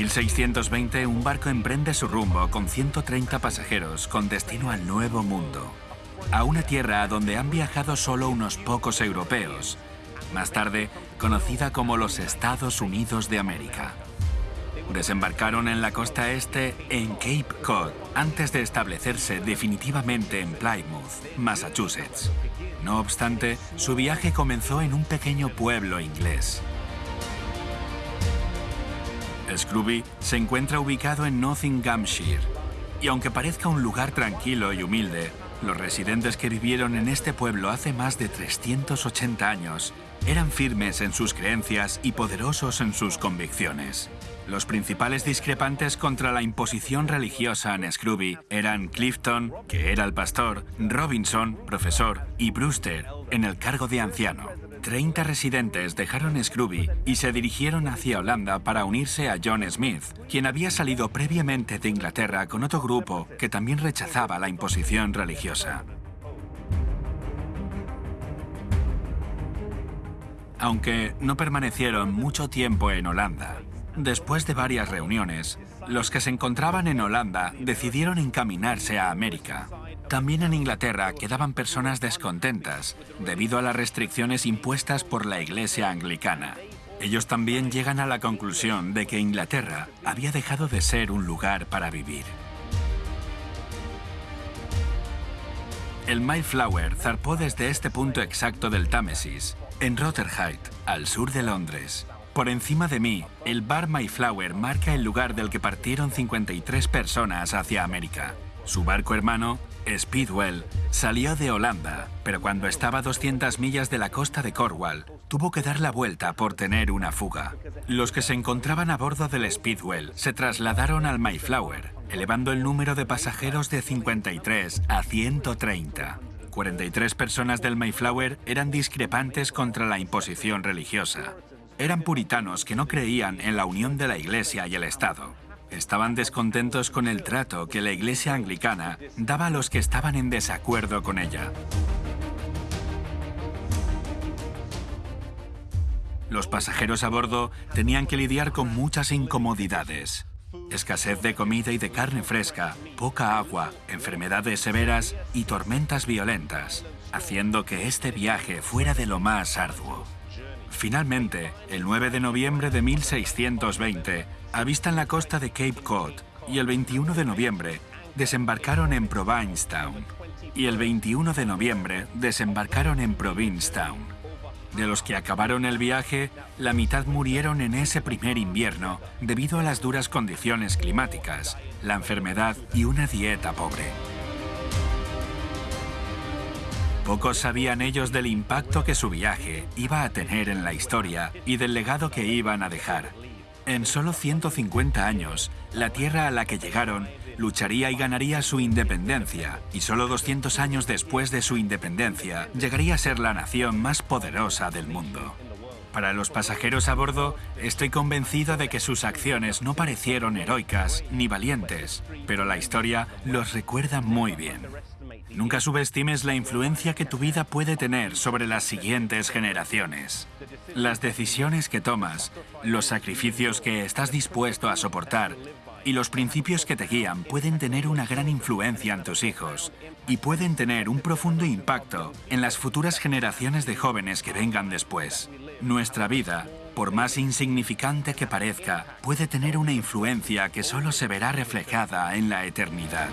1620, un barco emprende su rumbo con 130 pasajeros con destino al Nuevo Mundo, a una tierra a donde han viajado solo unos pocos europeos, más tarde conocida como los Estados Unidos de América. Desembarcaron en la costa este en Cape Cod antes de establecerse definitivamente en Plymouth, Massachusetts. No obstante, su viaje comenzó en un pequeño pueblo inglés. Scrooby se encuentra ubicado en Nottinghamshire, y aunque parezca un lugar tranquilo y humilde, los residentes que vivieron en este pueblo hace más de 380 años eran firmes en sus creencias y poderosos en sus convicciones. Los principales discrepantes contra la imposición religiosa en Scrooby eran Clifton, que era el pastor, Robinson, profesor, y Brewster, en el cargo de anciano. 30 residentes dejaron Scrooby y se dirigieron hacia Holanda para unirse a John Smith, quien había salido previamente de Inglaterra con otro grupo que también rechazaba la imposición religiosa. Aunque no permanecieron mucho tiempo en Holanda, después de varias reuniones, los que se encontraban en Holanda decidieron encaminarse a América. También en Inglaterra quedaban personas descontentas debido a las restricciones impuestas por la Iglesia anglicana. Ellos también llegan a la conclusión de que Inglaterra había dejado de ser un lugar para vivir. El Mayflower zarpó desde este punto exacto del Támesis, en Rotherhithe, al sur de Londres. Por encima de mí, el bar Mayflower marca el lugar del que partieron 53 personas hacia América. Su barco hermano, Speedwell, salió de Holanda, pero cuando estaba a 200 millas de la costa de Cornwall, tuvo que dar la vuelta por tener una fuga. Los que se encontraban a bordo del Speedwell se trasladaron al Mayflower, elevando el número de pasajeros de 53 a 130. 43 personas del Mayflower eran discrepantes contra la imposición religiosa. Eran puritanos que no creían en la unión de la Iglesia y el Estado. Estaban descontentos con el trato que la Iglesia anglicana daba a los que estaban en desacuerdo con ella. Los pasajeros a bordo tenían que lidiar con muchas incomodidades. Escasez de comida y de carne fresca, poca agua, enfermedades severas y tormentas violentas, haciendo que este viaje fuera de lo más arduo. Finalmente, el 9 de noviembre de 1620, avistan la costa de Cape Cod y el 21 de noviembre desembarcaron en Provincetown y el 21 de noviembre desembarcaron en Provincetown. De los que acabaron el viaje, la mitad murieron en ese primer invierno debido a las duras condiciones climáticas, la enfermedad y una dieta pobre. Pocos sabían ellos del impacto que su viaje iba a tener en la historia y del legado que iban a dejar. En solo 150 años, la tierra a la que llegaron lucharía y ganaría su independencia, y solo 200 años después de su independencia, llegaría a ser la nación más poderosa del mundo. Para los pasajeros a bordo, estoy convencido de que sus acciones no parecieron heroicas ni valientes, pero la historia los recuerda muy bien. Nunca subestimes la influencia que tu vida puede tener sobre las siguientes generaciones. Las decisiones que tomas, los sacrificios que estás dispuesto a soportar y los principios que te guían pueden tener una gran influencia en tus hijos y pueden tener un profundo impacto en las futuras generaciones de jóvenes que vengan después. Nuestra vida, por más insignificante que parezca, puede tener una influencia que solo se verá reflejada en la eternidad.